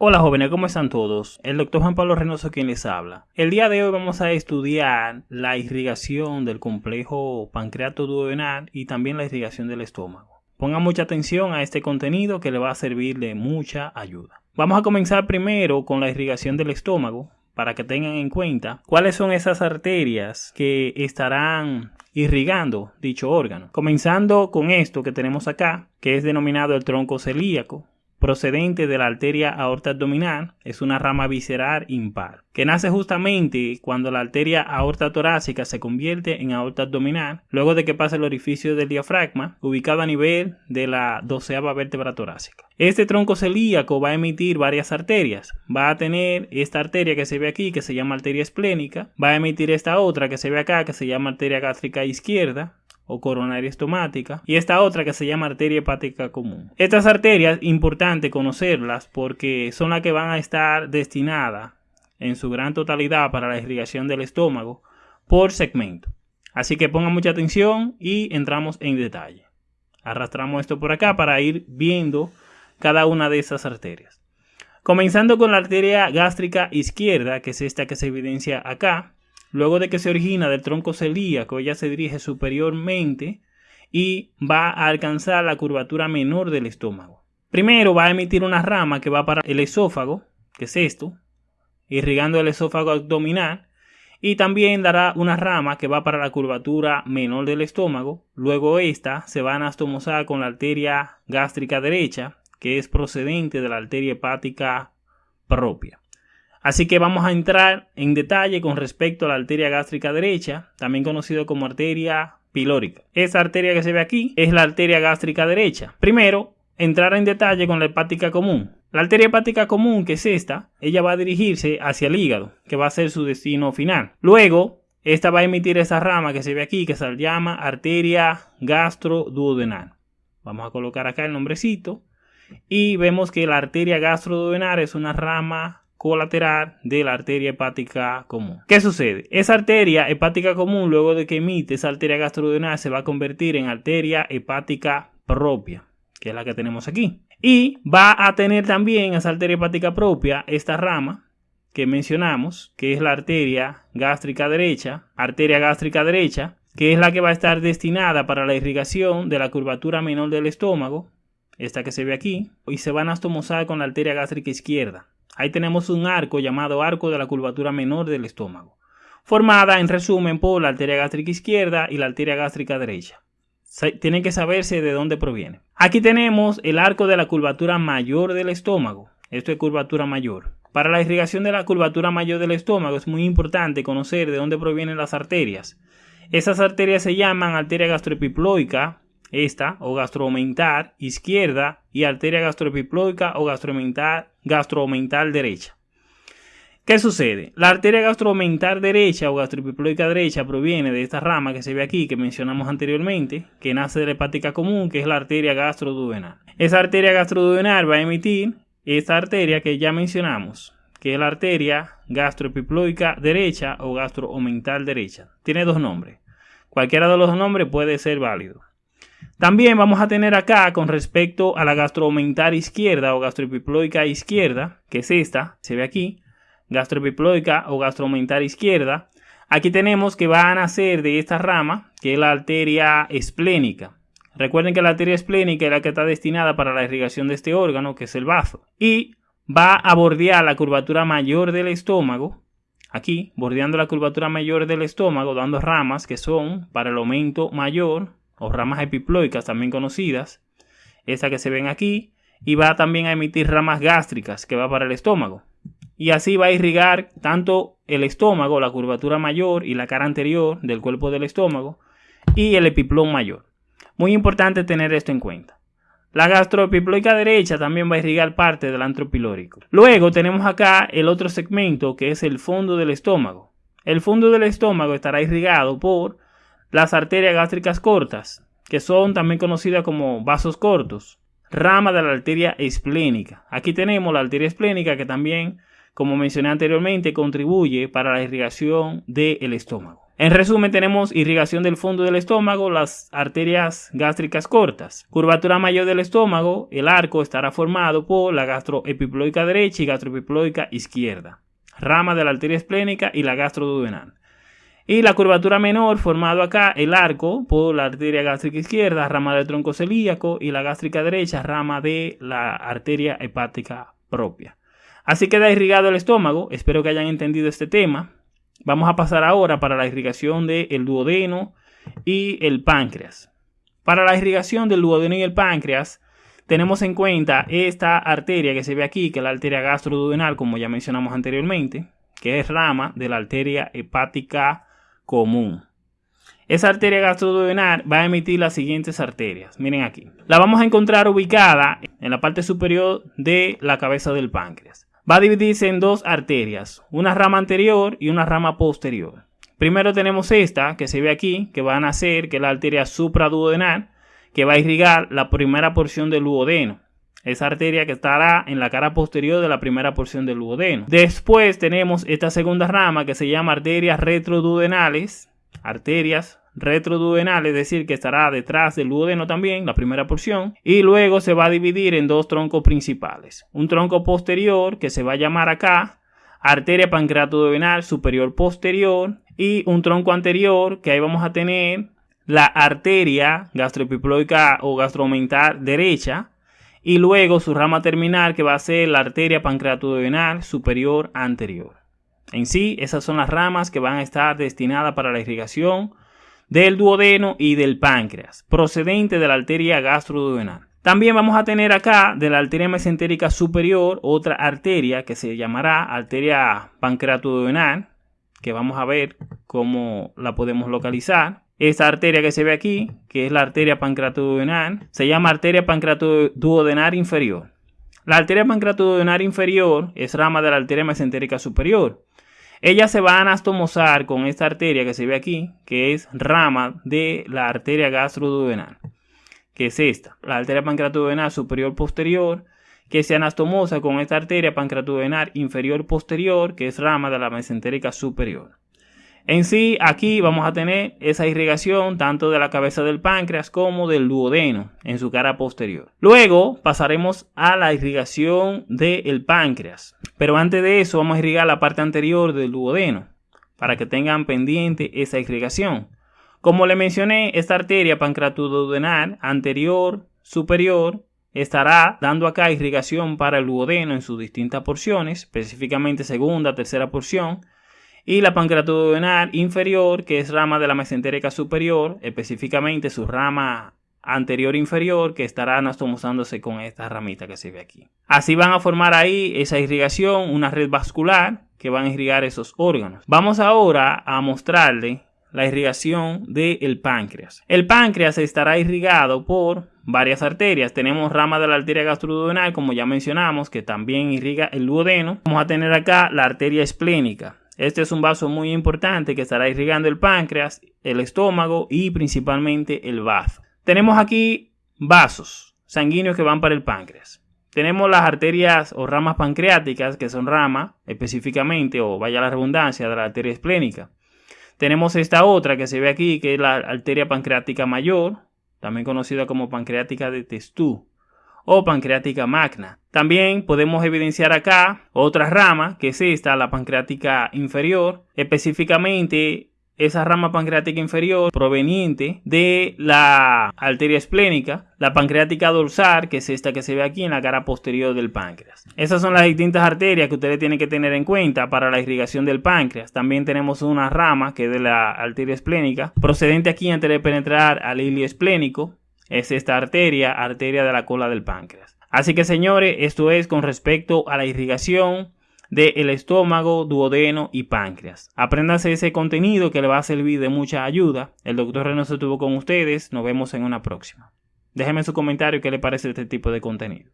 Hola jóvenes, ¿cómo están todos? El doctor Juan Pablo Reynoso quien les habla. El día de hoy vamos a estudiar la irrigación del complejo pancreato duodenal y también la irrigación del estómago. Pongan mucha atención a este contenido que le va a servir de mucha ayuda. Vamos a comenzar primero con la irrigación del estómago para que tengan en cuenta cuáles son esas arterias que estarán irrigando dicho órgano. Comenzando con esto que tenemos acá, que es denominado el tronco celíaco, procedente de la arteria aorta abdominal, es una rama visceral impar, que nace justamente cuando la arteria aorta torácica se convierte en aorta abdominal, luego de que pasa el orificio del diafragma, ubicado a nivel de la doceava vértebra torácica. Este tronco celíaco va a emitir varias arterias. Va a tener esta arteria que se ve aquí, que se llama arteria esplénica, va a emitir esta otra que se ve acá, que se llama arteria gástrica izquierda, o coronaria estomática y esta otra que se llama arteria hepática común. Estas arterias, importante conocerlas porque son las que van a estar destinadas en su gran totalidad para la irrigación del estómago por segmento. Así que pongan mucha atención y entramos en detalle. Arrastramos esto por acá para ir viendo cada una de esas arterias. Comenzando con la arteria gástrica izquierda, que es esta que se evidencia acá, Luego de que se origina del tronco celíaco, ella se dirige superiormente y va a alcanzar la curvatura menor del estómago. Primero va a emitir una rama que va para el esófago, que es esto, irrigando el esófago abdominal, y también dará una rama que va para la curvatura menor del estómago. Luego esta se va a anastomosar con la arteria gástrica derecha, que es procedente de la arteria hepática propia. Así que vamos a entrar en detalle con respecto a la arteria gástrica derecha, también conocido como arteria pilórica. Esa arteria que se ve aquí es la arteria gástrica derecha. Primero, entrar en detalle con la hepática común. La arteria hepática común, que es esta, ella va a dirigirse hacia el hígado, que va a ser su destino final. Luego, esta va a emitir esa rama que se ve aquí, que se llama arteria gastroduodenal. Vamos a colocar acá el nombrecito. Y vemos que la arteria gastroduodenal es una rama colateral de la arteria hepática común. ¿Qué sucede? Esa arteria hepática común, luego de que emite esa arteria gastrodenal, se va a convertir en arteria hepática propia, que es la que tenemos aquí. Y va a tener también esa arteria hepática propia esta rama que mencionamos, que es la arteria gástrica derecha, arteria gástrica derecha, que es la que va a estar destinada para la irrigación de la curvatura menor del estómago, esta que se ve aquí, y se va a anastomosar con la arteria gástrica izquierda. Ahí tenemos un arco llamado arco de la curvatura menor del estómago, formada en resumen por la arteria gástrica izquierda y la arteria gástrica derecha. Tienen que saberse de dónde proviene. Aquí tenemos el arco de la curvatura mayor del estómago. Esto es curvatura mayor. Para la irrigación de la curvatura mayor del estómago es muy importante conocer de dónde provienen las arterias. Esas arterias se llaman arteria gastroepiploica, esta o gastromental izquierda y arteria gastroepiploica o gastromental, gastromental derecha. ¿Qué sucede? La arteria gastromental derecha o gastroepiploica derecha proviene de esta rama que se ve aquí que mencionamos anteriormente, que nace de la hepática común, que es la arteria gastroduodenal. Esa arteria gastroduodenal va a emitir esta arteria que ya mencionamos, que es la arteria gastroepiploica derecha o gastroomental derecha. Tiene dos nombres. Cualquiera de los nombres puede ser válido. También vamos a tener acá con respecto a la gastroomental izquierda o gastroepiploica izquierda, que es esta, se ve aquí, gastroepiploica o gastromental izquierda. Aquí tenemos que va a nacer de esta rama, que es la arteria esplénica. Recuerden que la arteria esplénica es la que está destinada para la irrigación de este órgano, que es el bazo. Y va a bordear la curvatura mayor del estómago, aquí, bordeando la curvatura mayor del estómago, dando ramas que son para el aumento mayor o ramas epiploicas también conocidas, esa que se ven aquí, y va también a emitir ramas gástricas que va para el estómago. Y así va a irrigar tanto el estómago, la curvatura mayor y la cara anterior del cuerpo del estómago, y el epiplón mayor. Muy importante tener esto en cuenta. La gastroepiploica derecha también va a irrigar parte del antropilórico. Luego tenemos acá el otro segmento que es el fondo del estómago. El fondo del estómago estará irrigado por las arterias gástricas cortas, que son también conocidas como vasos cortos, rama de la arteria esplénica. Aquí tenemos la arteria esplénica que también, como mencioné anteriormente, contribuye para la irrigación del estómago. En resumen, tenemos irrigación del fondo del estómago, las arterias gástricas cortas. Curvatura mayor del estómago, el arco estará formado por la gastroepiploica derecha y gastroepiploica izquierda, rama de la arteria esplénica y la gastroduodenal. Y la curvatura menor, formado acá el arco por la arteria gástrica izquierda, rama del tronco celíaco y la gástrica derecha, rama de la arteria hepática propia. Así queda irrigado el estómago. Espero que hayan entendido este tema. Vamos a pasar ahora para la irrigación del duodeno y el páncreas. Para la irrigación del duodeno y el páncreas, tenemos en cuenta esta arteria que se ve aquí, que es la arteria gastroduodenal, como ya mencionamos anteriormente, que es rama de la arteria hepática común. Esa arteria gastroduodenal va a emitir las siguientes arterias. Miren aquí. La vamos a encontrar ubicada en la parte superior de la cabeza del páncreas va a dividirse en dos arterias, una rama anterior y una rama posterior. Primero tenemos esta que se ve aquí, que va a nacer, que es la arteria supraduodenal, que va a irrigar la primera porción del duodeno. Esa arteria que estará en la cara posterior de la primera porción del duodeno. Después tenemos esta segunda rama que se llama arterias retroduodenales, arterias retroduodenal, es decir, que estará detrás del duodeno también, la primera porción, y luego se va a dividir en dos troncos principales. Un tronco posterior que se va a llamar acá arteria pancreatoduodenal superior posterior y un tronco anterior que ahí vamos a tener la arteria gastroepiploica o gastromental derecha y luego su rama terminal que va a ser la arteria pancreatoduodenal superior anterior. En sí, esas son las ramas que van a estar destinadas para la irrigación del duodeno y del páncreas, procedente de la arteria gastroduodenal. También vamos a tener acá de la arteria mesentérica superior otra arteria que se llamará arteria pancreatoduodenal, que vamos a ver cómo la podemos localizar. Esta arteria que se ve aquí, que es la arteria pancreatoduodenal, se llama arteria pancreatoduodenal inferior. La arteria pancreatoduodenal inferior es rama de la arteria mesentérica superior. Ella se va a anastomosar con esta arteria que se ve aquí, que es rama de la arteria gastroduodenal, que es esta, la arteria pancreatoduodenal superior posterior, que se anastomosa con esta arteria pancreatoduodenal inferior posterior, que es rama de la mesentérica superior. En sí, aquí vamos a tener esa irrigación tanto de la cabeza del páncreas como del duodeno en su cara posterior. Luego pasaremos a la irrigación del páncreas. Pero antes de eso vamos a irrigar la parte anterior del duodeno para que tengan pendiente esa irrigación. Como le mencioné, esta arteria pancreatoduodenal anterior superior estará dando acá irrigación para el duodeno en sus distintas porciones, específicamente segunda, tercera porción y la pancreatoduodenal inferior, que es rama de la mesentérica superior, específicamente su rama anterior inferior, que estará anastomosándose con esta ramita que se ve aquí. Así van a formar ahí esa irrigación, una red vascular que van a irrigar esos órganos. Vamos ahora a mostrarle la irrigación del páncreas. El páncreas estará irrigado por varias arterias. Tenemos rama de la arteria gastroduodenal, como ya mencionamos, que también irriga el duodeno. Vamos a tener acá la arteria esplénica. Este es un vaso muy importante que estará irrigando el páncreas, el estómago y principalmente el bazo. Tenemos aquí vasos sanguíneos que van para el páncreas. Tenemos las arterias o ramas pancreáticas, que son ramas específicamente, o vaya la redundancia, de la arteria esplénica. Tenemos esta otra que se ve aquí, que es la arteria pancreática mayor, también conocida como pancreática de Testú o pancreática magna. También podemos evidenciar acá otra rama, que es esta, la pancreática inferior, específicamente esa rama pancreática inferior proveniente de la arteria esplénica, la pancreática dorsal, que es esta que se ve aquí en la cara posterior del páncreas. Esas son las distintas arterias que ustedes tienen que tener en cuenta para la irrigación del páncreas. También tenemos una rama que es de la arteria esplénica, procedente aquí antes de penetrar al hilio esplénico, es esta arteria, arteria de la cola del páncreas. Así que señores, esto es con respecto a la irrigación del estómago, duodeno y páncreas. Apréndase ese contenido que le va a servir de mucha ayuda. El doctor Reynoso estuvo con ustedes. Nos vemos en una próxima. Déjenme su comentario qué le parece este tipo de contenido.